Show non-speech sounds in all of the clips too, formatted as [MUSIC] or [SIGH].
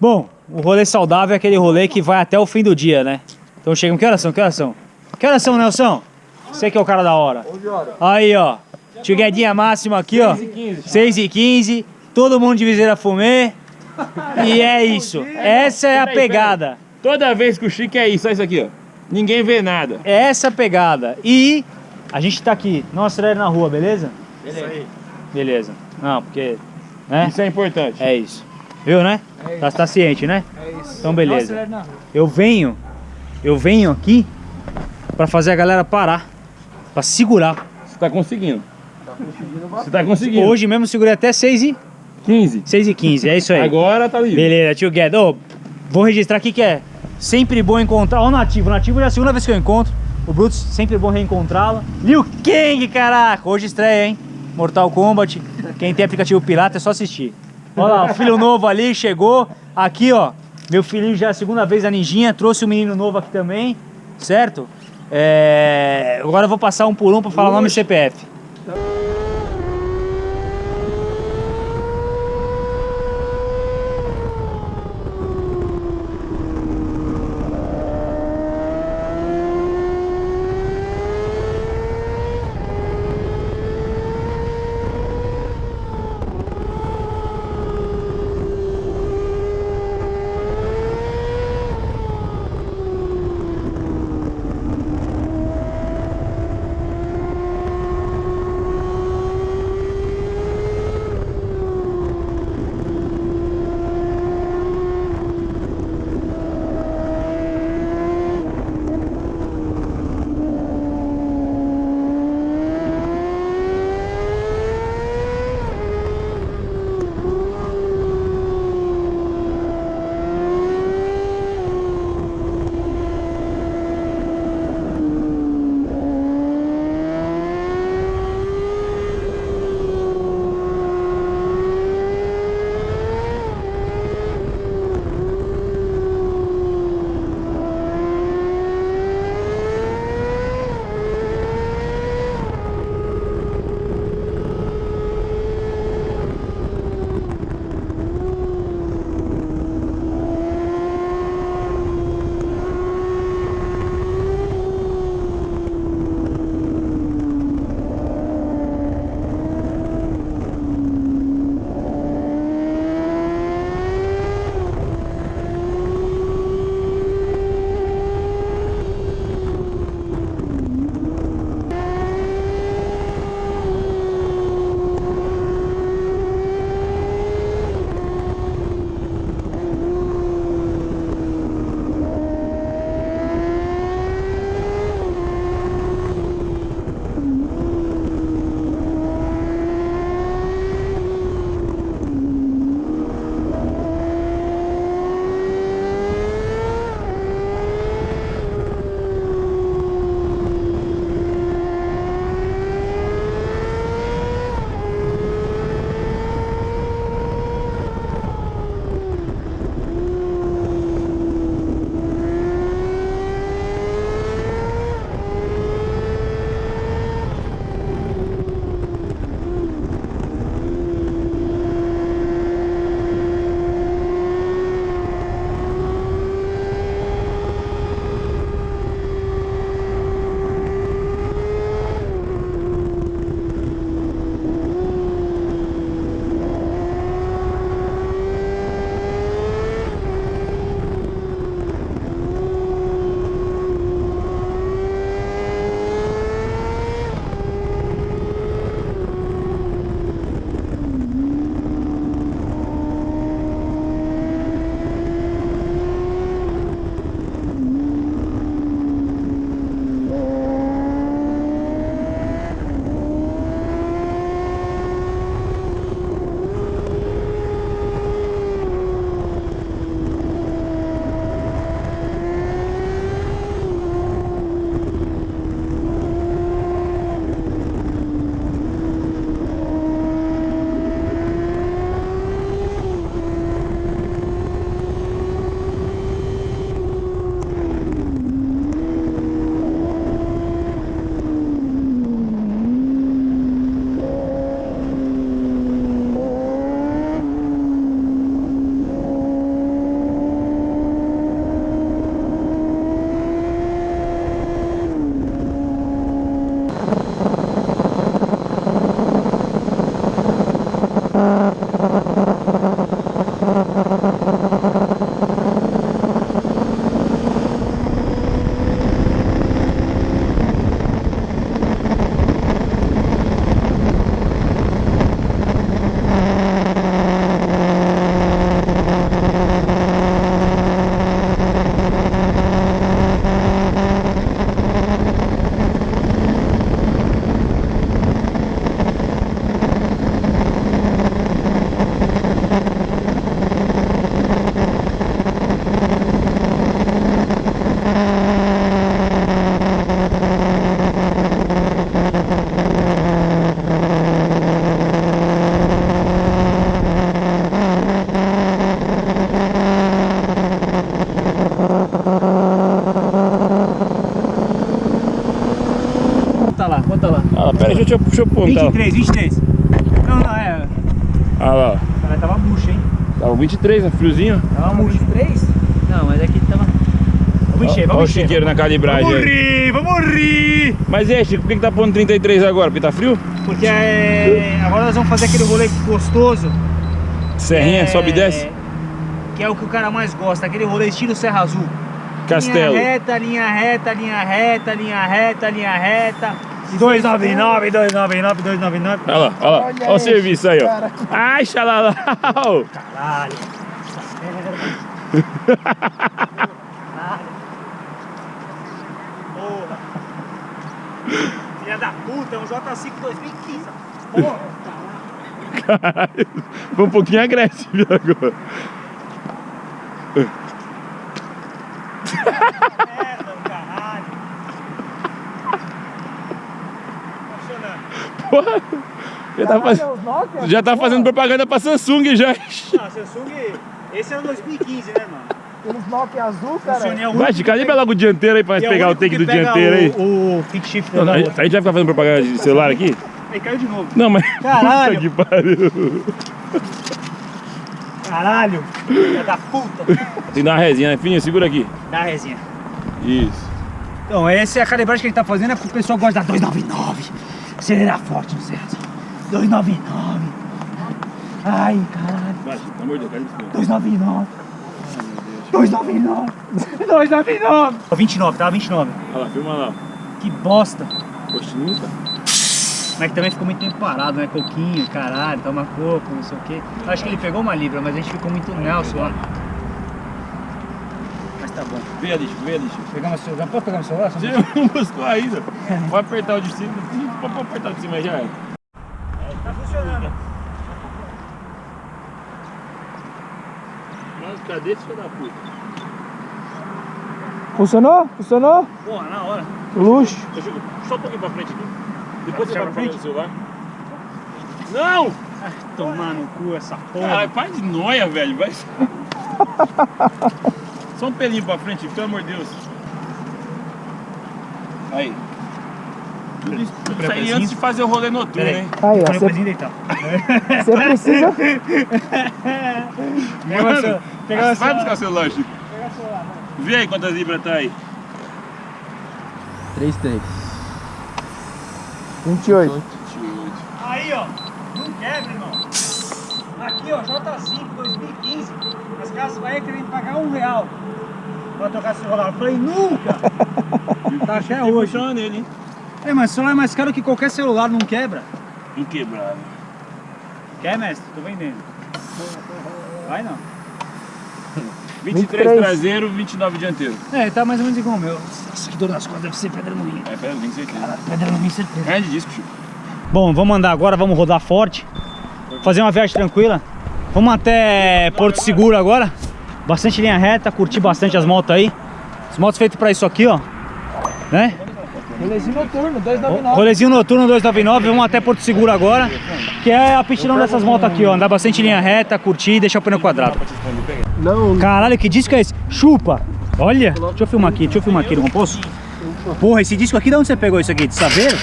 Bom, o rolê saudável é aquele rolê que vai até o fim do dia, né? Então chegam. Que horas são? Que horas são? Que horas são, Nelson? Você que é o cara da hora. 11 horas. Aí, ó. Tiguedinha máxima aqui, ó. 6 e 15. 6 e 15. Todo mundo de viseira fumê. E é [LAUGHS] isso. Essa é a pegada. Toda vez que o Chique é isso, é isso aqui, ó. Ninguém vê nada. É essa a pegada. E a gente tá aqui. Não acelere na rua, beleza? Beleza. Beleza. Não, porque. Né? Isso é importante. É isso. Viu, né? É Tá, tá ciente, né? É isso. Então, beleza. Nossa. Eu venho. Eu venho aqui pra fazer a galera parar. Pra segurar. Você tá conseguindo. Você tá conseguindo. Hoje mesmo segurei até 6 e, 15. 6 e 15. É isso aí. Agora tá livre. Beleza, tio Guedes. Ô, vou registrar aqui que é sempre bom encontrar. Ó, o Nativo. O Nativo já é a segunda vez que eu encontro. O Brutus, sempre bom reencontrá-lo. Liu Kang, caraca. Hoje estreia, hein? Mortal Kombat. Quem tem aplicativo pirata é só assistir. Olha lá, o filho novo ali chegou. Aqui, ó. Meu filhinho já é a segunda vez a ninjinha. Trouxe o menino novo aqui também. Certo? É... Agora eu vou passar um por um pra falar nome e CPF. Pera, deixa eu, deixa eu. Tá. 23, 23. Não, não, é. Ah lá, ó. Cara, tava murcho, hein? Tava 23, né? Friozinho. Tava murcho. 23? Não, mas aqui tava. Vamos encher, Olha o vamos encher. chiqueiro na calibragem Vamos rir, vamos rir! Mas e aí, Chico, por que, que tá pondo 33 agora? Porque tá frio? Porque é, agora nós vamos fazer aquele rolê gostoso. Serrinha, é, sobe e desce? Que é o que o cara mais gosta, aquele rolê estilo Serra Azul. Castelo. Linha reta, linha reta, linha reta, linha reta, linha reta. 299, 299, 299. Olha lá, olha lá. Olha Olha o serviço aí, ó. Ai, xalalau. Caralho. Porra. [LAUGHS] Filha da puta, é um J5 2015. Porra. Caralho. Foi um pouquinho agressivo agora. Merda, do caralho. Funcionando. Porra. Já tá, faz... Nokia? já tá fazendo propaganda pra Samsung já. Não, Samsung, esse era o 2015, né, mano? Aqueles Nokia azul, cara. É Vai, Chico, que calibra logo o dianteiro aí pra nós é o pegar o take do dianteiro aí. O, o kick shifter Não, a outra. gente vai ficar fazendo propaganda de celular aqui? Aí caiu de novo. Não, mas. [LAUGHS] Caralho. Puta que pariu. Caralho, filha da puta. Tem que dar uma resinha, né? Fininho, segura aqui. Dá a resinha. Isso. Então, essa é a calibragem que a gente tá fazendo, é porque o pessoal gosta da 299. Acelerar forte no certo. 299. Ai, caralho. Vai, pelo amor de Deus, calibra isso. 299. 299. 299. 29, tá? 29. Olha lá, filma lá. Que bosta. Postinho, tá? Mas que também ficou muito tempo parado, né? Coquinho, caralho, toma coco, não sei o quê. Acho que ele pegou uma libra, mas a gente ficou muito Nelson lá. Tá bom. Vem ali, vem ali. Pegamos o celular. Posso pegar meu celular? Você não [LAUGHS] buscou ainda. Vou apertar o de cima. [LAUGHS] Pode apertar o de cima já é. Tá funcionando. Mas cadê esse filho da puta? Funcionou? Funcionou? Porra, na hora. Luxo. Só um pouquinho pra frente aqui. Depois você vai frente? celular. Não! Tomar no cu essa porra. Caralho, para de noia, velho. Vai. [LAUGHS] Só um pelinho pra frente, pelo amor de Deus. Aí. Tudo isso, tudo isso aí antes de fazer o rolê noturno, hein? Aí, ó. O Você deitar. você precisa. [LAUGHS] Pega o seu- pega o vai seu- buscar o celular, Chico. Vê aí quantas libras tá aí. 3, 3. 28. Aí, ó. Não quebra, irmão. Aqui, ó, J5 2015. As casas vai querendo pagar um real pra trocar esse celular. Eu falei, nunca! [LAUGHS] tá até hoje. Funciona nele, hein? É, mas celular é mais caro que qualquer celular, não quebra. Inquebrável. Quer, mestre? Tô vendendo. Vai não. [LAUGHS] 23 23. traseiro, 29 dianteiro. É, tá mais ou menos igual o meu. Nossa, que dor nas costas, deve ser pedra no rim. É, pera, tem certeza. Pedra no rim, certeza. Grande disco, Chico. Bom, vamos andar agora, vamos rodar forte. Fazer uma viagem tranquila. Vamos até Porto Seguro agora. Bastante linha reta, curtir bastante as motos aí. As motos feitas pra isso aqui, ó. Né? Rolezinho noturno, 299. Rolezinho noturno 299, vamos até Porto Seguro agora. Que é a pistilão dessas motos aqui, ó. Andar bastante linha reta, curtir e deixar o pneu quadrado. Não, Caralho, que disco é esse? Chupa! Olha, deixa eu filmar aqui, deixa eu filmar aqui, não posso? Porra, esse disco aqui, de onde você pegou isso aqui? De Saveiro?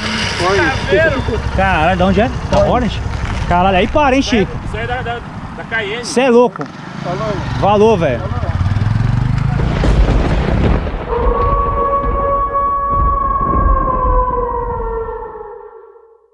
Caralho, de onde é? Da Orange? Caralho, aí para, hein, Chico? Isso aí é da, da, da Cayenne. Você é louco. falou. Valor, velho.